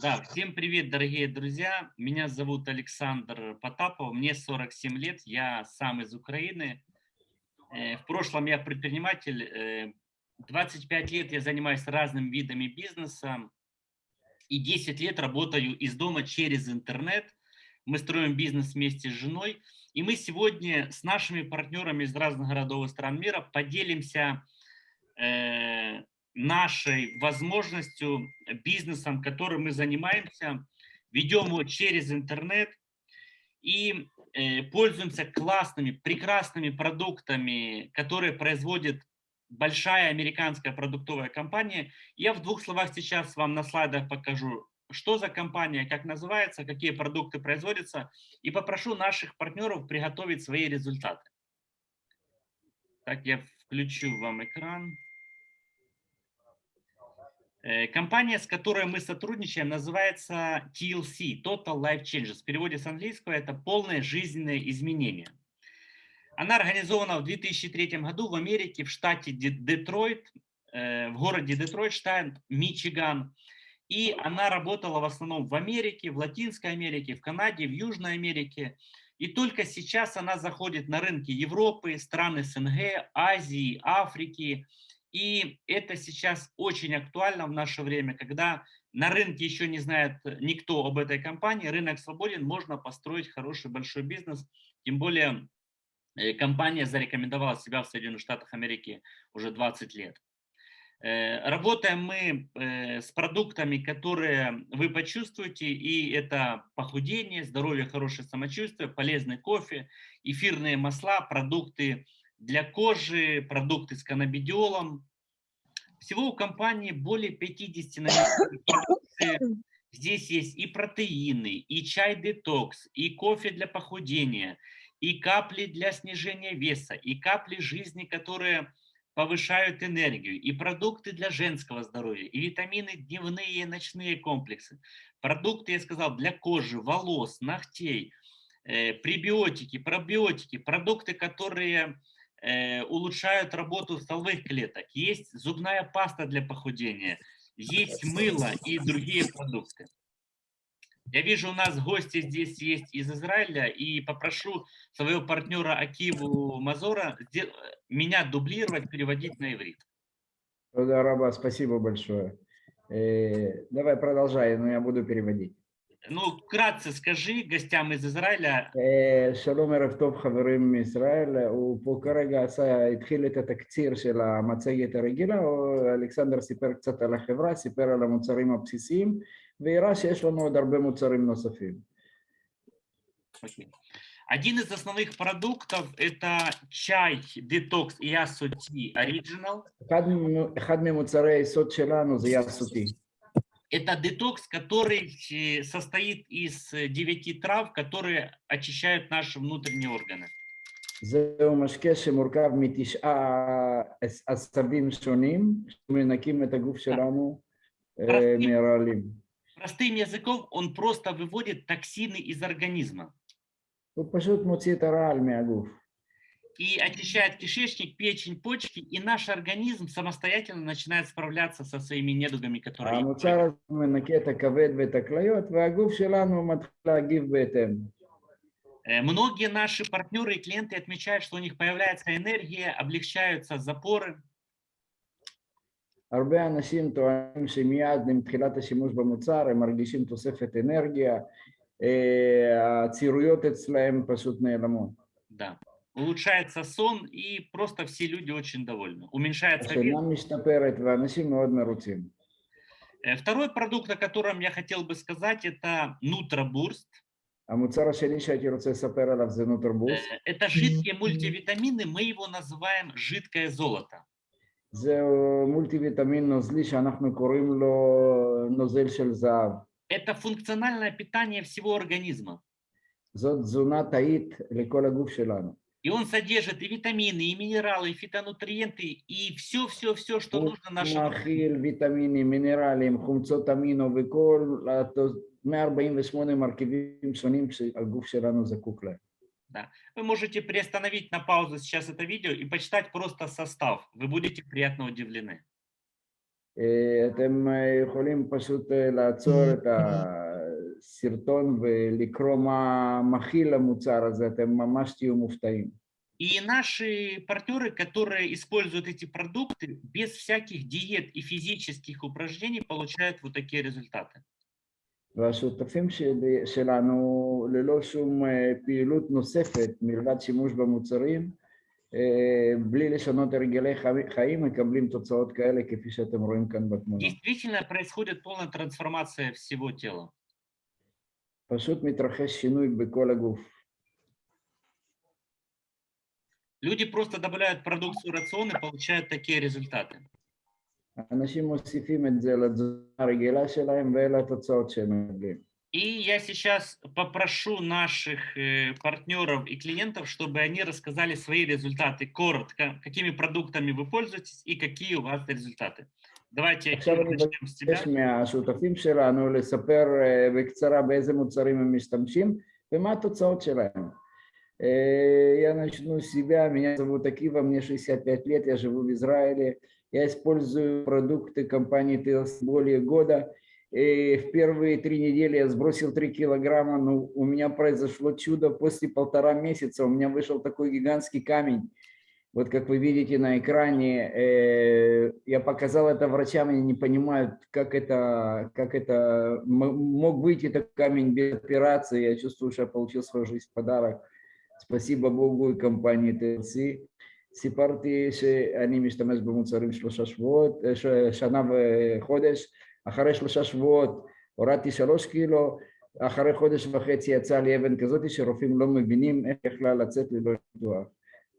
Да, всем привет, дорогие друзья. Меня зовут Александр Потапов, мне 47 лет, я сам из Украины. Э, в прошлом я предприниматель, 25 э, лет я занимаюсь разными видами бизнеса и 10 лет работаю из дома через интернет. Мы строим бизнес вместе с женой. И мы сегодня с нашими партнерами из разных городов и стран мира поделимся э, нашей возможностью, бизнесом, которым мы занимаемся, ведем его через интернет и э, пользуемся классными, прекрасными продуктами, которые производит большая американская продуктовая компания. Я в двух словах сейчас вам на слайдах покажу, что за компания, как называется, какие продукты производятся, и попрошу наших партнеров приготовить свои результаты. Так, я включу вам экран. Э, компания, с которой мы сотрудничаем, называется TLC, Total Life Changes. В переводе с английского это полное жизненное изменение. Она организована в 2003 году в Америке, в штате Детройт, э, в городе Детройт, штат Мичиган. И она работала в основном в Америке, в Латинской Америке, в Канаде, в Южной Америке. И только сейчас она заходит на рынки Европы, стран СНГ, Азии, Африки, и это сейчас очень актуально в наше время, когда на рынке еще не знает никто об этой компании, рынок свободен, можно построить хороший большой бизнес. Тем более э, компания зарекомендовала себя в Соединенных Штатах Америки уже 20 лет. Э, работаем мы э, с продуктами, которые вы почувствуете, и это похудение, здоровье, хорошее самочувствие, полезный кофе, эфирные масла, продукты для кожи, продукты с каннабидиолом. Всего у компании более 50 продукции. Здесь есть и протеины, и чай-детокс, и кофе для похудения, и капли для снижения веса, и капли жизни, которые повышают энергию, и продукты для женского здоровья, и витамины дневные и ночные комплексы. Продукты, я сказал, для кожи, волос, ногтей, э, пребиотики, пробиотики, продукты, которые улучшают работу стволовых клеток, есть зубная паста для похудения, есть мыло и другие продукты. Я вижу, у нас гости здесь есть из Израиля, и попрошу своего партнера Акиву Мазора меня дублировать, переводить на иврит. Да, Раба, спасибо большое. Э, давай продолжай, но я буду переводить. Ну, вкратце скажи гостям из Израиля. שלום ערב טוב חברים מישראל, הוא פה כרגע עשה, התחיל את התקציר של המצגת הרגילה, אלכסנדר סיפר קצת על החברה, סיפר על המוצרים הבסיסיים, והראה שיש לנו עוד הרבה מוצרים נוספים. Okay. Один из основных продуктов это чай Detox Yasuti Original. אחד ממוצרי היסוד שלנו זה יסותי. Это детокс, который э, состоит из э, девяти трав, которые очищают наши внутренние органы. זהו משקה שמורכב מתשעה עשבים שונים שמנקים את הגוף שלנו מהרעלים. Простым языком он просто выводит токсины из организма. הוא פשוט מוציא את הרעל מהגוף и очищает кишечник, печень, почки, и наш организм самостоятельно начинает справляться со своими недугами, которые... Э, многие наши партнеры и клиенты отмечают, что у них появляется энергия, облегчаются запоры. Да улучшается сон, и просто все люди очень довольны. Уменьшается вес. Э, второй продукт, о котором я хотел бы сказать, это Нутробурст. Э, это жидкие мультивитамины, мы его называем жидкое золото. Это функциональное питание всего организма. זאת תזונה תאית לכל הגוף שלנו. И он содержит и витамины, и минералы, и фитонутриенты, и все-все-все, что нужно нашему... מכיל ויטמינים, מינרלים, חומצות אמינו וכל 148 מרכיבים שונים שהגוף שלנו זקוק להם. Да. Вы можете приостановить на паузу сейчас это видео и почитать просто состав. Вы будете приятно удивлены. אה, אתם אה, יכולים פשוט אה, לעצור את הסרטון ולקרוא מה מכיל המוצר הזה, אתם ממש תהיו מופתעים. И наши партнеры, которые используют эти продукты, без всяких диет и физических упражнений получают вот такие результаты. והשותפים שלי, שלנו, ללא שום אה, פעילות נוספת מלבד שימוש במוצרים, אה, בלי לשנות הרגלי חי- חיים, מקבלים תוצאות כאלה כפי שאתם רואים כאן בתמונה. Действительно происходит полная трансформация всего тела. Пасут Митрахес Шинуй Беколя Гуф. Люди просто добавляют продукцию в рацион и получают такие результаты. И я сейчас попрошу наших э, партнеров и клиентов, чтобы они рассказали свои результаты коротко, какими продуктами вы пользуетесь и какие у вас результаты Давайте עכשיו Кира, אני начнем с тебя. מבקש מהשותפים שלנו לספר אה, בקצרה באיזה מוצרים הם משתמשים ומה התוצאות שלהם. Э, Я начну с себя. Меня зовут Акива, мне 65 лет, я живу в Израиле. Я использую продукты компании TLC более года. И в первые три недели я сбросил 3 килограмма, но у меня произошло чудо. После полтора месяца у меня вышел такой гигантский камень. Вот как вы видите на экране, э, я показал это врачам, они не понимают, как это, как это м- мог выйти этот камень без операции. Я чувствую, что я получил свою жизнь в подарок. спасибо בוגו קמפניה TLC. סיפרתי שאני משתמש במוצרים שלושה שבועות, אה, ש- שנה וחודש. אחרי שלושה שבועות הורדתי שלוש קילו, אחרי חודש וחצי יצאה לי אבן כזאת שרופאים לא מבינים איך יכלה לצאת ללא ניתוח.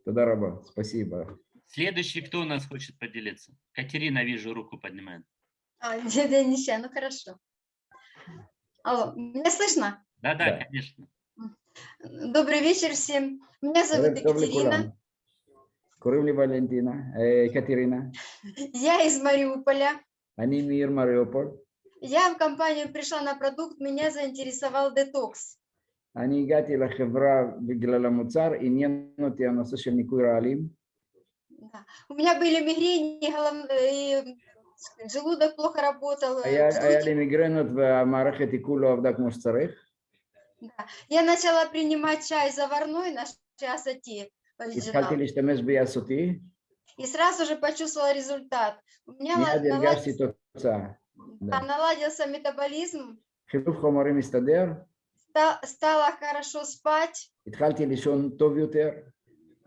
Тогда, Рома, спасибо. Следующий, кто у нас хочет поделиться? Катерина, вижу, руку поднимает. А, Денисе, ну хорошо. Алло, меня слышно? Да, да, да. конечно. Добрый вечер всем. Меня зовут Добрый Екатерина. Курымли Валентина, э, Екатерина. Я из Мариуполя. Они мир Мариуполь. Я в компанию пришла на продукт, меня заинтересовал детокс. אני הגעתי לחברה בגלל המוצר, עניין אותי הנושא של ניקוי רעלים. Да. У меня были мигрени, голов- и желудок плохо работал. э, היה, היה вздутие. לי מיגרנות והמערכת עיכול לא עבדה כמו שצריך. Да. Я начала принимать чай заварной на часоти התחלתי להשתמש ביאסותי, и сразу же почувствовала результат. У меня מיד ла- הרגשתי наладился, תוצאה. да, наладился метаболизм, חילוף חומרים הסתדר, ста- стало хорошо спать, התחלתי לישון טוב יותר,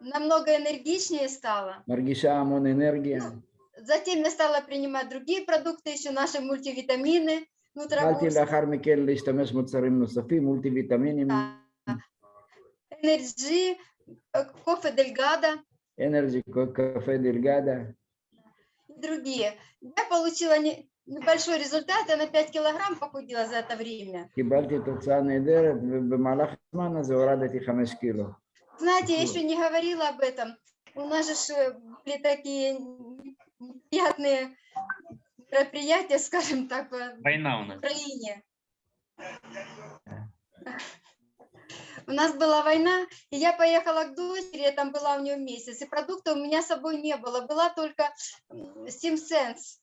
намного энергичнее стало. מרגישה המון אנרגיה, Затем я стала принимать другие продукты, еще наши мультивитамины, התחלתי нутробурс, לאחר מכן להשתמש במוצרים נוספים, מולטי ויטמינים, энерджи, э, кофе дельгада אנרג'י, קפה דלגדה. и другие. Я получила не- небольшой результат, она 5 килограмм похудела за это время. Знаете, я еще не говорила об этом. У нас же э, были такие неприятные мероприятия, скажем так, э, Война у нас. в Украине. У нас была война, и я поехала к дочери, я там была у нее месяц, и продукта у меня с собой не было, была только SimSense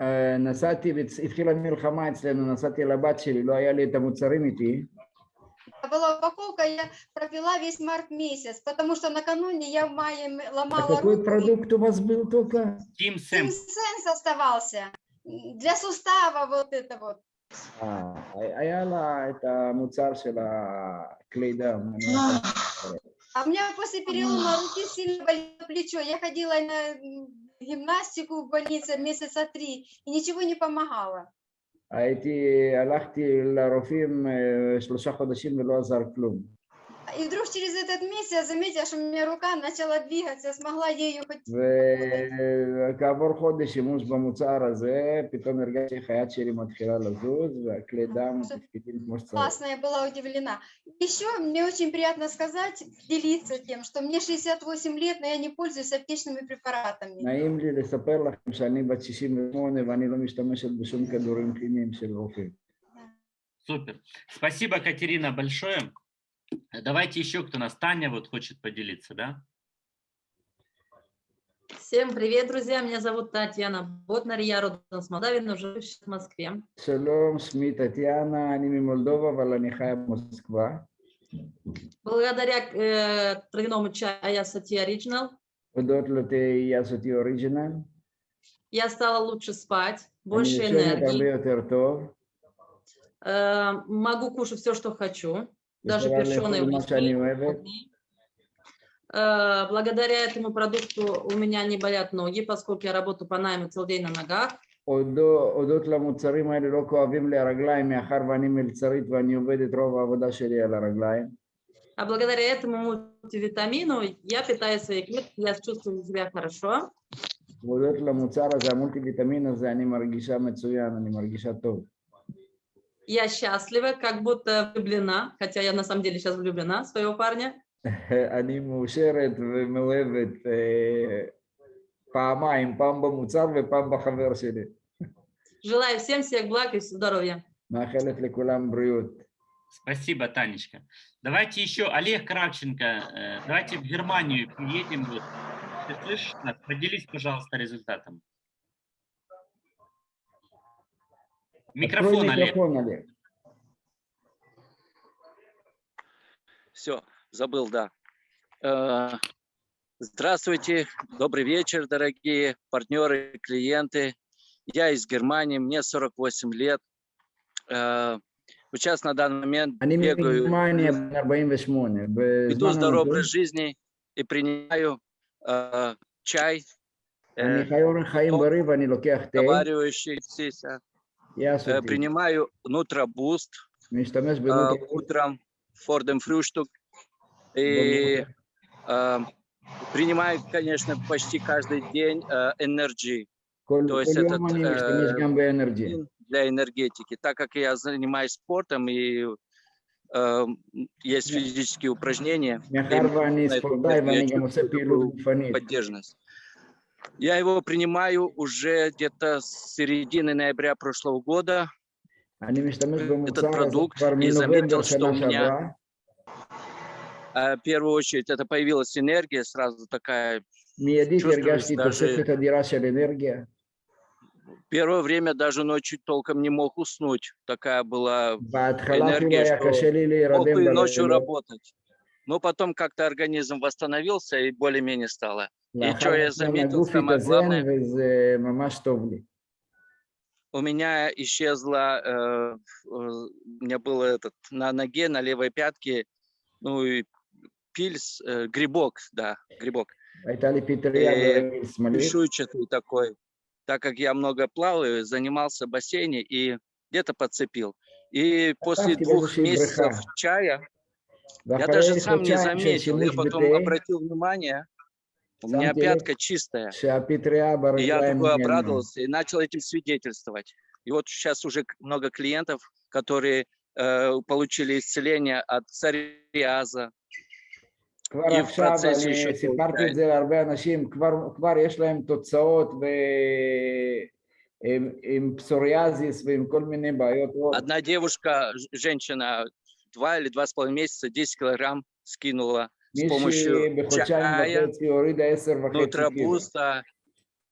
אה, נסעתי, והצ- התחילה מלחמה אצלנו, נסעתי לבת שלי, לא היה לי את המוצרים איתי, Была упаковка, я пропила весь март месяц, потому что накануне я в мае м- а ломала какой руку. продукт у вас был только? Team Sam. Симсенс оставался. Для сустава вот это вот. אה, היה לה את המוצר של הכלי דם. אני לא יודע. А у меня после перелома руки сильно болело плечо. Я ходила на м, гимнастику в больнице месяца три, и ничего не помогало. הייתי, הלכתי לרופאים אה, שלושה חודשים ולא עזר כלום. И вдруг через этот месяц я заметила, что у меня рука начала двигаться, смогла ею хоть... וכעבור חודש שימוש במוצר הזה, פתאום הרגשתי איך היד שלי מתחילה לזוז, והכלי דם תפקידים כמו שצריך. Классно, я была удивлена. Еще мне очень приятно сказать, делиться тем, что мне 68 лет, но я не пользуюсь аптечными препаратами. נעים לי לספר לכם שאני בת 68 ואני לא משתמשת בשום כדורים כימיים של רופאים. Супер. Спасибо, Катерина, большое. Э, давайте еще кто нас, Таня вот хочет поделиться, да? Всем привет, друзья. Меня зовут Татьяна Ботнар. Я родом с Молдавии, но живу в Москве. Шалом, Шми, Татьяна. Аними Молдова, Валанихая, Москва. Благодаря э, травяному чаю Аясати Original. Аясати Original. Я стала лучше спать, больше энергии. Э, могу кушать все, что хочу даже יכולה перченые לאכול מה שאני אוהבת. Э, Благодаря этому продукту у меня не болят ноги, поскольку я работаю по найму целый день на ногах. הודו- הודות למוצרים האלה לא כואבים לי הרגליים, מאחר ואני מלצרית ואני עובד את רוב העבודה שלי על הרגליים. А благодаря этому мультивитамину я питаю свои клетки, я чувствую себя хорошо. והודות למוצר הזה, המולטי הזה, אני מרגישה מצוין, אני מרגישה טוב. Я счастлива, как будто влюблена, хотя я на самом деле сейчас влюблена в своего парня. אני מאושרת ומאוהבת אה, פעמיים, פעם במוצר ופעם בחבר שלי. Желаю всем всех благ и здоровья. מאחלת לכולם בריאות. Спасибо, Танечка. Давайте еще Олег Кравченко, э, давайте в Германию приедем. Вот. Ты слышишь нас? Поделись, пожалуйста, результатом. Микрофон, Открой микрофон Олег. Олег. Все, забыл, да. Э, здравствуйте, добрый вечер, дорогие партнеры, клиенты. Я из Германии, мне 48 лет. Э, сейчас на данный момент Они бегаю, веду здоровый образ жизни и принимаю э, чай, э, разговаривающийся Принимаю Nutraboost äh, э, утром, vor dem Frühstück. И э, принимаю, конечно, почти каждый день э, Energy. То есть этот, для энергетики. Так как я занимаюсь спортом и есть физические упражнения, поддержность. Я его принимаю уже где-то с середины ноября прошлого года. Этот продукт и заметил, что у меня а, в первую очередь это появилась энергия сразу такая. энергия. Первое время даже ночью толком не мог уснуть. Такая была энергия, что мог и ночью работать но потом как-то организм восстановился и более-менее стало. И что я заметил, самое главное, у меня исчезла, э, э, у меня было этот, на ноге, на левой пятке, ну и пильс, э, грибок, да, грибок. Э, Чешуйчатый такой, так как я много плаваю, занимался в бассейне и где-то подцепил. И после двух месяцев чая, я даже сам не заметил, я потом обратил внимание, у меня пятка чистая. И я такой обрадовался и начал этим свидетельствовать. И вот сейчас уже много клиентов, которые э, получили исцеление от цариаза. И в процессе. סיפרתי את זה להרבה אנשים, כבר, כבר יש להם תוצאות ו... עם, עם פסוריאזיס ועם Одна девушка, женщина, два или два с половиной месяца 10 килограмм скинула с помощью чая, нутрабуста.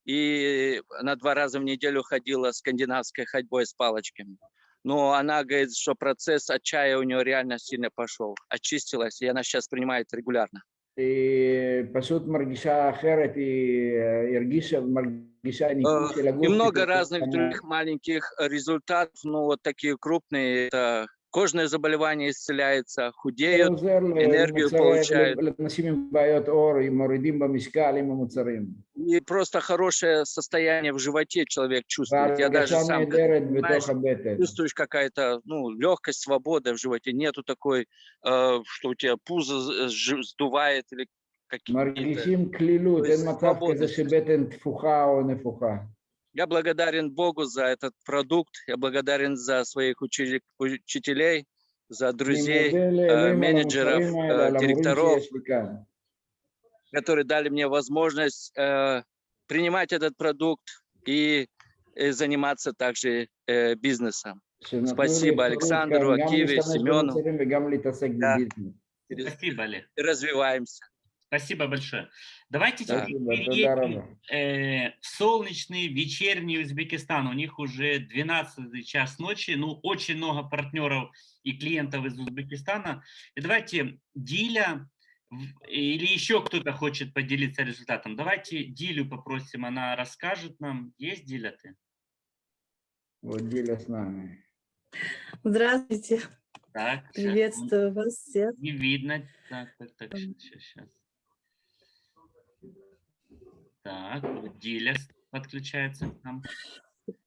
И на два раза в неделю ходила скандинавской ходьбой с палочками. Но она говорит, что процесс от чая у нее реально сильно пошел. Очистилась, и она сейчас принимает регулярно. И э, много разных других маленьких результатов, но вот такие крупные, это кожное заболевание исцеляется, худеют, энергию получают. И просто хорошее состояние в животе человек чувствует. Я даже сам чувствуешь какая-то ну, легкость, свобода в животе. Нету такой, э, что у тебя пузо э, сдувает или какие-то... Я благодарен Богу за этот продукт, я благодарен за своих учителей, за друзей, э, менеджеров, э, директоров, которые дали мне возможность э, принимать этот продукт и заниматься также бизнесом. Спасибо Александру, Акиве, Семену. Да. Спасибо, Олег. Развиваемся. Спасибо большое. Давайте Да. теперь переедем Тодарова. э, в солнечный вечерний Узбекистан. У них уже 12 час ночи. Ну, очень много партнеров и клиентов из Узбекистана. И давайте Диля или еще кто-то хочет поделиться результатом. Давайте Дилю попросим, она расскажет нам. Есть Диля ты? Вот Диля с нами. Здравствуйте, Так, приветствую вас всех. Не видно. Так, так, так, сейчас, сейчас. Так, вот Диля с- подключается к нам.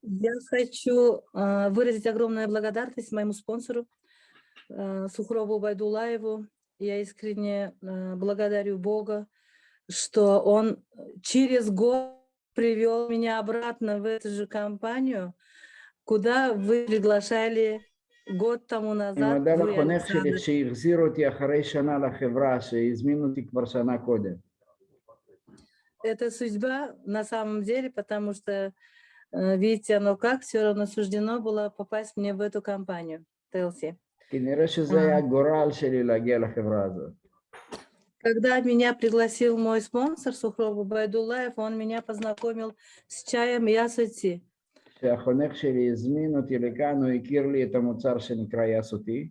Я хочу а, выразить огромную благодарность моему спонсору а, Сухрову Байдулаеву. Я искренне а, благодарю Бога, что он через год привел меня обратно в эту же компанию, куда вы приглашали год тому אני назад. מודה вы, לחונך שלי Александр. שהחזיר אותי אחרי שנה לחברה, שהזמין אותי כבר שנה קודם. Это судьба на самом деле, потому что, э, видите, оно как, все равно суждено было попасть мне в эту компанию, TLC. כנראה שזה היה הגורל שלי להגיע לחברה הזאת. Когда меня пригласил мой спонсор Сухров Байдулаев, он меня познакомил с чаем Ясути. כשהחונך שלי הזמין אותי לכאן, הוא הכיר לי את המוצר שנקרא יסותי.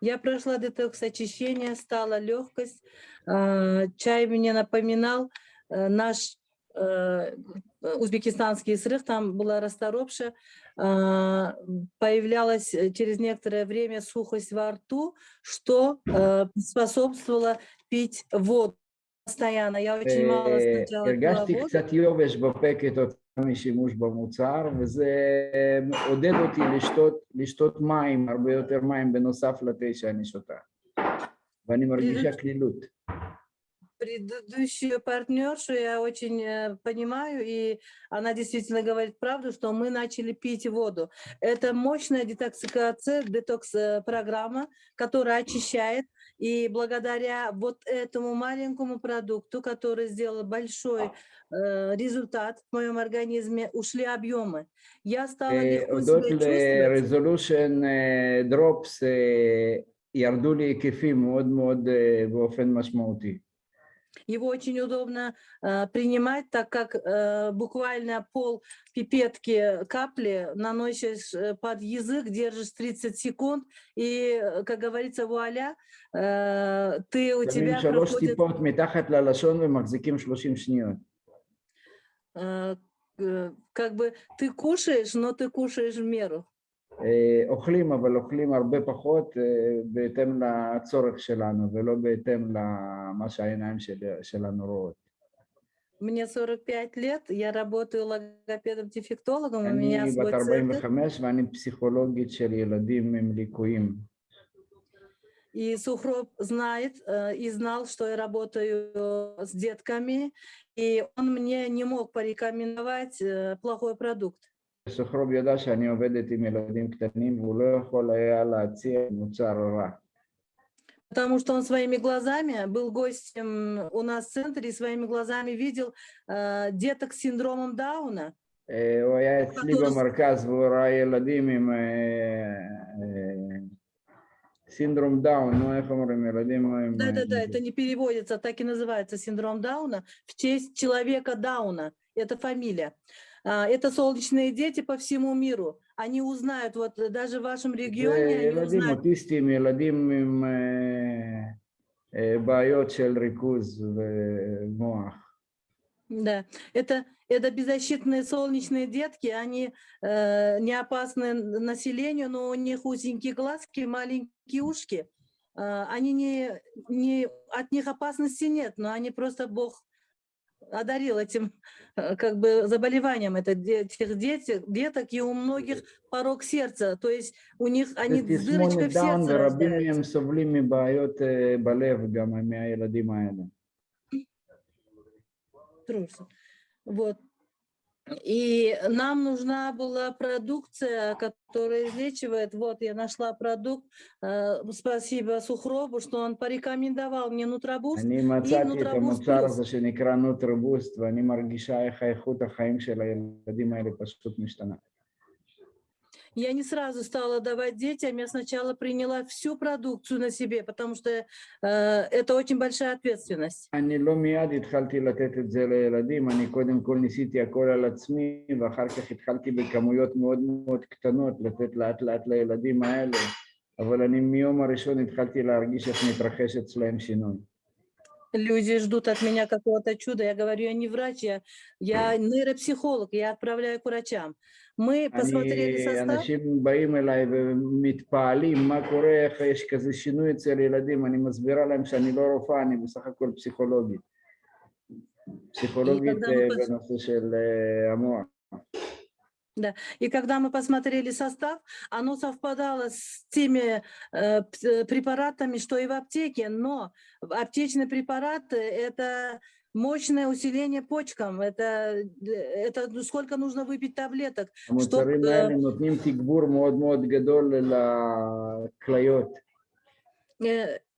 Я прошла детокс очищения, стала легкость. А, чай мне напоминал э, наш э, узбекистанский срыв, там была расторопша, а, появлялась э, через некоторое время сухость во рту, что способствовало пить воду постоянно. Я очень мало сначала пила воду. קצת יובש בפה כתוצאה משימוש במוצר, וזה עודד אותי לשתות, לשתות מים, הרבה יותר מים בנוסף לתה שאני שותה. ואני מרגישה קלילות. предыдущую партнершу я очень э, понимаю, и она действительно говорит правду, что мы начали пить воду. Это мощная детоксикация, детокс-программа, которая очищает. И благодаря вот этому маленькому продукту, который сделал большой э, результат в моем организме, ушли объемы. Я стала אה, легко הודות себя чувствовать. ל-resolution אה, drops אה, ירדו לי היקפים מאוד מאוד אה, באופן משמעותי. Его очень удобно э, принимать, так как э, буквально пол пипетки капли наносишь э, под язык, держишь 30 секунд, и, э, как говорится, вуаля, э, ты у тебя проходит... Э, э, как бы ты кушаешь, но ты кушаешь в меру. אה, אוכלים, אבל אוכלים הרבה פחות אה, בהתאם לצורך שלנו, ולא בהתאם למה שהעיניים של, שלנו רואות. Мне 45 лет, я работаю логопедом-дефектологом, у меня אני свой בת центр. 45 ואני פסיכולוגית של ילדים עם ליקויים. И Сухроб знает э, и знал, что я работаю с детками, и он мне не мог порекомендовать э, плохой продукт. סוחרוב ידע שאני עובדת עם ילדים קטנים והוא לא יכול היה להציע מוצר רע. Потому что он своими глазами был гостем у нас в центре и своими глазами видел э, деток с синдромом Дауна. אה, הוא היה אצלי פטור. במרכז והוא ראה ילדים עם אה, אה, סינדרום דאון, נו איך אומרים, ילדים עם... אה, Да-да-да, это не переводится, так и называется синдром Дауна в честь человека Дауна. Это фамилия. А, Это солнечные дети по всему миру. Они узнают, вот э, даже в вашем זה регионе, они ילדים узнают. אוטיסטים, ילדים עם אה, אה, בעיות של ריכוז ומוח. Да, это, это беззащитные солнечные детки, они э, не опасны н- населению, но у них узенькие глазки, маленькие ушки. А, они не, не, от них опасности нет, но они просто Бог одарил этим э, как бы заболеванием это этих детей деток, и у многих порог сердца, то есть у них они дырочкой в сердце. Вот. И нам нужна была продукция, которая излечивает. Вот я нашла продукт. Э, Спасибо Сухробу, что он порекомендовал мне нутробуст. אני מצאתי את נוטרבוס המוצר פלוס. הזה שנקרא נוטרבוסט ואני מרגישה איך האיכות החיים של הילדים האלה פשוט משתנה. Я не сразу стала давать детям, я сначала приняла всю продукцию на себе, потому что э, это очень большая ответственность. אני לא מיד התחלתי לתת את זה לילדים, אני קודם כל ניסיתי הכל על עצמי, ואחר כך התחלתי בכמויות מאוד מאוד קטנות לתת לאט לאט לילדים האלה, אבל אני מיום הראשון התחלתי להרגיש איך מתרחש אצלהם שינוי. Люди ждут от меня какого-то чуда. Я говорю, я не врач, я, я нейропсихолог, я отправляю к врачам. Мы посмотрели אני, состав. אנשים באים אליי ומתפעלים, מה קורה, איך יש כזה שינוי אצל ילדים, אני מסבירה להם שאני לא רופאה, אני בסך הכל פסיכולוגית. פסיכולוגית когда אה, мы פס- בנושא של אה, Да. И когда мы посмотрели состав, оно совпадало с теми э, э препаратами, что и в аптеке, но аптечные препараты э, – это мощное усиление почкам, это, э, это ну, сколько нужно выпить таблеток. Чтобы...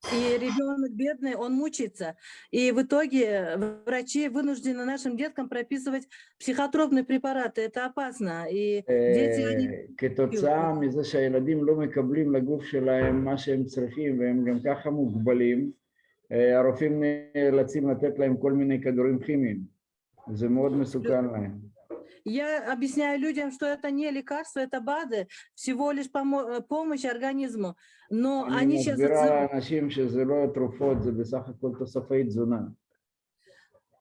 אה, האלה נותנים תגבור מאוד מאוד גדול לכליות. Э, И ребенок бедный, он мучается. И в итоге врачи вынуждены нашим деткам прописывать психотропные препараты. Это опасно. И дети, они אה, כתוצאה מזה שהילדים לא מקבלים לגוף שלהם מה שהם צריכים והם גם ככה מוגבלים, אה, הרופאים נאלצים לתת להם כל מיני כדורים כימיים. זה מאוד מסוכן להם. Я объясняю людям, что это не лекарство, это БАДы, всего лишь помо- э, помощь организму. Но אני они сейчас... מסבירה לאנשים שזה לא תרופות, זה בסך הכל תוספי תזונה.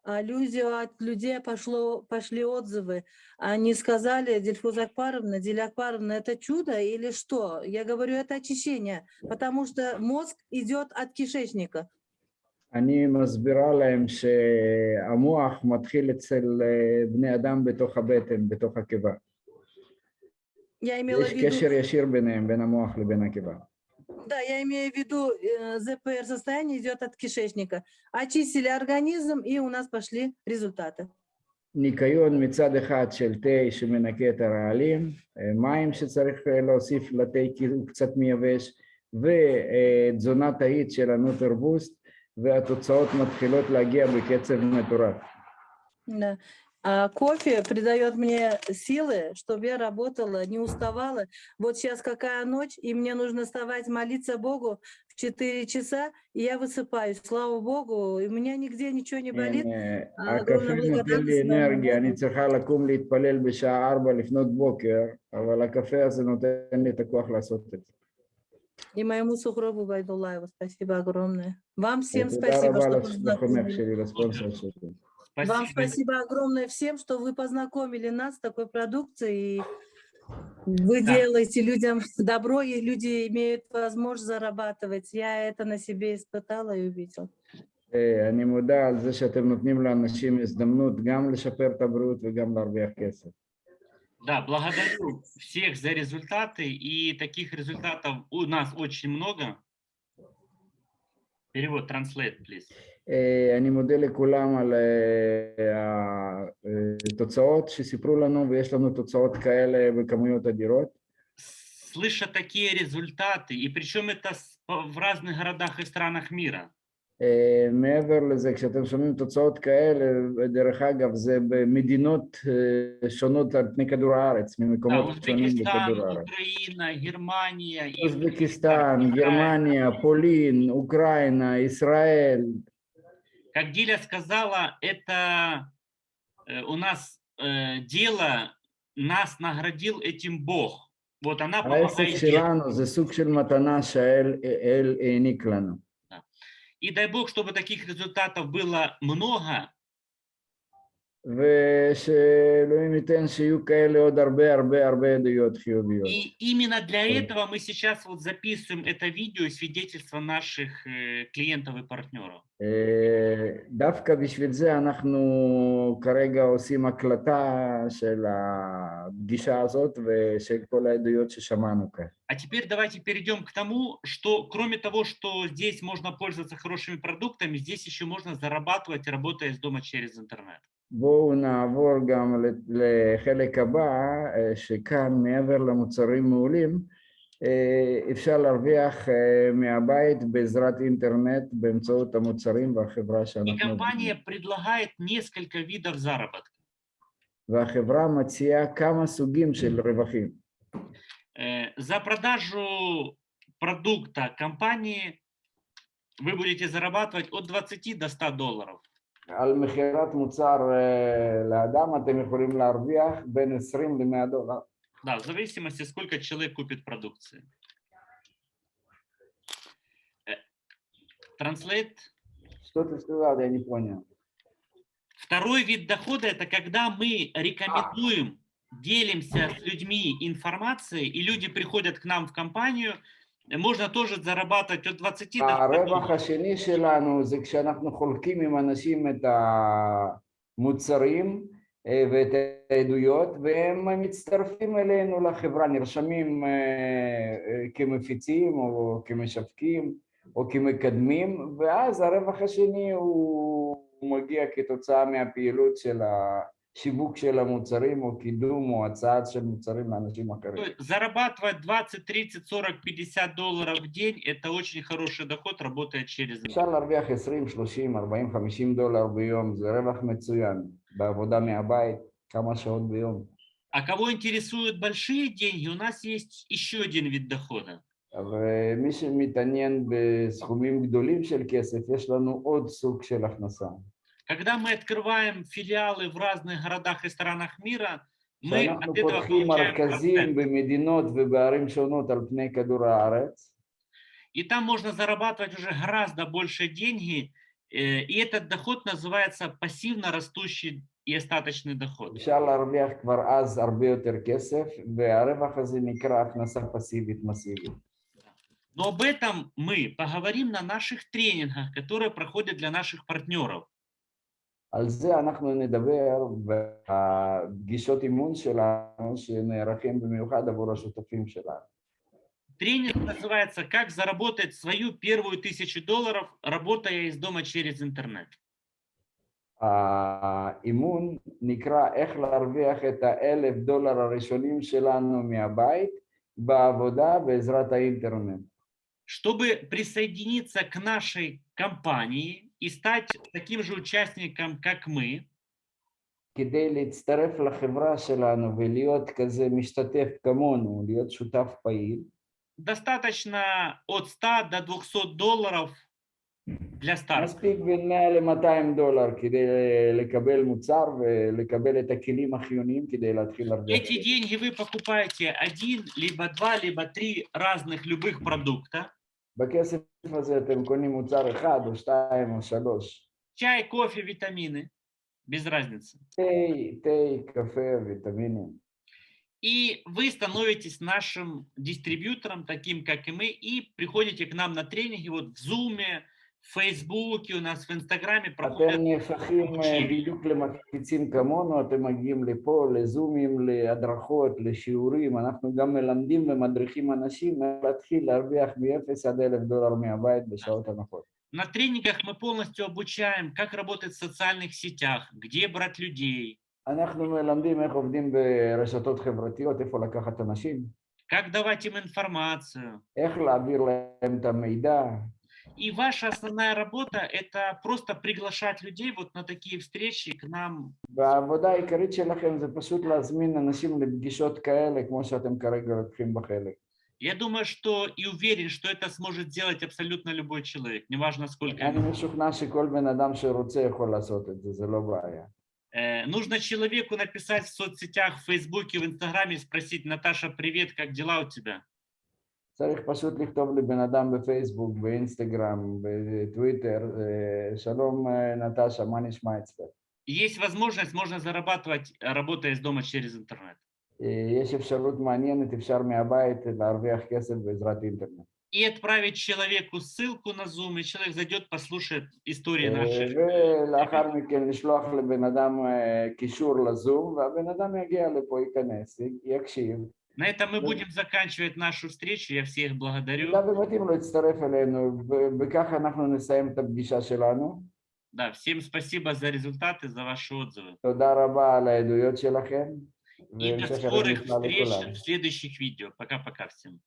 А люди, от людей пошло, пошли отзывы. Они сказали, Дельфуз Акпаровна, Диля Акпаровна, это чудо или что? Я говорю, это очищение, потому что мозг идет от кишечника. אני מסבירה להם שהמוח מתחיל אצל אה, בני אדם בתוך הבטן, בתוך הקיבה. Я имела יש в виду, קשר ישיר ביניהם, בין המוח לבין הקיבה. да, я имею в виду, э, ЗПР состояние идет от кишечника. Очистили организм, и у нас пошли результаты. ניקיון מצד אחד של תה שמנקה את הרעלים, אה, מים שצריך אה, להוסיף לתה כי הוא קצת מייבש, ותזונה תאית של הנוטרבוסט, והתוצאות מתחילות להגיע בקצב מטורף. Да. А кофе придает мне силы, чтобы я работала, не уставала. Вот сейчас какая ночь, и мне нужно вставать, молиться Богу в 4 часа, и я высыпаюсь. Слава Богу, и у меня нигде ничего не болит. אה, אה, הקפה огромная נותן לי благодарность моему אנרגיה, אני Богу. צריכה לקום להתפלל בשעה ארבע לפנות בוקר, אבל הקפה הזה נותן לי את הכוח לעשות את זה. И моему сухробу Байдулаеву спасибо огромное. Вам всем תודה спасибо, רבה что לח- לחונך познакомили. שלי, לספונסר שלי. Вам Спасибо. спасибо огромное всем, что вы познакомили нас с такой продукцией. И вы Да. делаете людям добро, и люди имеют возможность зарабатывать. Я это на себе испытала и увидела. אה, אני מודה על זה שאתם נותנים לאנשים הזדמנות גם לשפר את הבריאות וגם להרוויח כסף. Да, благодарю всех за результаты. И таких результатов у нас очень много. перевод, translate, please. אני מודה לכולם על התוצאות שסיפרו לנו, ויש לנו תוצאות כאלה בכמויות אדירות. Слыша такие результаты, и причем это в разных городах и странах мира. אה, מעבר לזה, כשאתם שומעים תוצאות כאלה, דרך אגב, זה במדינות אה, שונות על פני כדור הארץ, Да, ממקומות שונים Узбекистан, בכדור הארץ. Украина, Германия. и אוזבקיסטן, Израиль. גרמניה, פולין, אוקראינה, ישראל, Как Диля сказала, это э, у нас э, дело, нас наградил этим Бог. Вот она העסק помогает детям. שלנו זה סוג של מתנה שהאל האל העניק לנו. И дай Бог, чтобы таких результатов было много. И именно для этого мы сейчас вот записываем это видео, свидетельство наших э, клиентов и партнеров. אה, דווקא בשביל זה אנחנו כרגע עושים הקלטה של הפגישה הזאת ושל כל העדויות ששמענו כאן. А теперь давайте перейдем к тому, что кроме того, что здесь можно пользоваться хорошими продуктами, здесь еще можно зарабатывать, работая из дома через интернет. בואו נעבור גם ל- לחלק הבא, אה, שכאן מעבר למוצרים מעולים, אה, אפשר להרוויח אה, מהבית בעזרת אינטרנט באמצעות המוצרים והחברה И שאנחנו компания עובדים. предлагает несколько видов заработка. והחברה מציעה כמה סוגים של רווחים. Э, За продажу продукта компании вы будете зарабатывать от 20 до 100 долларов. על מכירת מוצר אה, לאדם אתם יכולים להרוויח בין 20 ל-100 דולר. Да, в зависимости, сколько человек купит продукции. Э, Translate. Что ты сказал, я не понял. Второй вид дохода – это когда мы рекомендуем, делимся с людьми информацией, и люди приходят к нам в компанию, можно тоже зарабатывать от 20 до 100 הרווח долларов. השני שלנו זה כשאנחנו חולקים עם אנשים את המוצרים אה, ואת העדויות והם מצטרפים אלינו לחברה, נרשמים אה, אה, כמפיצים או כמשווקים או כמקדמים ואז הרווח השני הוא הוא מגיע כתוצאה מהפעילות של השיווק של המוצרים או קידום או הצעה של מוצרים לאנשים То אחרים. есть Зарабатывать 20, 30, 40, 50 долларов в день – это очень хороший доход, работая через אפשר интернет. להרוויח 20, 30, 40, 50 דולר ביום, זה רווח מצוין, בעבודה מהבית, כמה שעות ביום. А кого интересуют большие деньги, у нас есть еще один вид дохода. ומי שמתעניין בסכומים גדולים של כסף, יש לנו עוד סוג של הכנסה. Когда мы открываем филиалы в разных городах и странах мира, мы כשאנחנו от этого פותחים получаем מרכזים процент. במדינות ובערים שונות על פני כדור הארץ, И там можно зарабатывать уже гораздо больше деньги, э, и этот доход называется пассивно растущий и остаточный доход. אפשר להרוויח כבר אז הרבה יותר כסף, והרווח הזה נקרא הכנסה פסיבית מסיבית. Но об этом мы поговорим на наших тренингах, которые проходят для наших партнеров. על זה אנחנו נדבר בפגישות אימון שלנו, שנערכים במיוחד עבור השותפים שלנו. Тренинг называется «Как заработать свою первую тысячу долларов, работая из дома через интернет». האימון נקרא איך להרוויח את האלף דולר הראשונים שלנו מהבית בעבודה בעזרת האינטרנט. Чтобы присоединиться к нашей компании и стать таким же участником, как мы, כדי להצטרף לחברה שלנו ולהיות כזה משתתף כמונו, להיות שותף פעיל, достаточно от 100 до 200 долларов для старта. מספיק בין 100 ל-200 דולר כדי לקבל מוצר ולקבל את הכלים החיוניים כדי להתחיל להרוויח. Эти деньги вы покупаете один, либо два, либо три разных любых продукта. בכסף הזה אתם קונים מוצר אחד או שתיים או שלוש. Чай, кофе, витамины. Без разницы. תה, תה, קפה, ויטמינים. И вы становитесь нашим дистрибьютором, таким как и мы, и приходите к нам на тренинги вот в Zoom, в Фейсбуке, у нас в Инстаграме проходят. אתם נהפכים אה, בדיוק למקפיצים כמונו, אתם מגיעים לפה, לזומים, להדרכות, לשיעורים, אנחנו גם מלמדים ומדריכים אנשים איך להתחיל להרוויח מ-0 עד 1,000 דולר מהבית בשעות הנכות. На тренингах мы полностью обучаем, как работать в социальных сетях, где брать людей, אנחנו מלמדים איך עובדים ברשתות חברתיות, איפה לקחת אנשים, как давать им информацию. איך להעביר להם את המידע, И ваша основная работа – это просто приглашать людей вот на такие встречи к нам. והעבודה העיקרית שלכם זה פשוט להזמין אנשים לפגישות כאלה, כמו שאתם כרגע לוקחים בה חלק. Я думаю, что и уверен, что это сможет сделать абсолютно любой человек, неважно сколько אני ему. משוכנע שכל בן אדם שרוצה יכול לעשות את זה, זה לא בעיה. Э, Нужно человеку написать в соцсетях, в Фейсбуке, в Инстаграме, спросить, Наташа, привет, как дела у тебя? צריך פשוט לכתוב לבן אדם בפייסבוק, באינסטגרם, בטוויטר, אה, שלום אה, נטשה, מה נשמע אצלך? Есть возможность, можно зарабатывать, э, работая из дома через интернет. אה, יש אפשרות מעניינת, אפשר מהבית להרוויח כסף בעזרת אינטרנט. И отправить человеку ссылку на Zoom, и человек зайдет, послушает истории אה, наших. ולאחר מכן לשלוח לבן אדם אה, קישור לזום, והבן אדם יגיע לפה, ייכנס, י- יקשיב. На этом мы будем заканчивать нашу встречу. Я всех благодарю. במידה ומתאים לו להצטרף אלינו, וככה אנחנו נסיים את הפגישה שלנו. Да, всем спасибо за результаты, за ваши отзывы. תודה רבה על העדויות שלכם, И до והמשך ערב скорых נפלא встреч לכולם. в следующих видео. Пока-пока всем.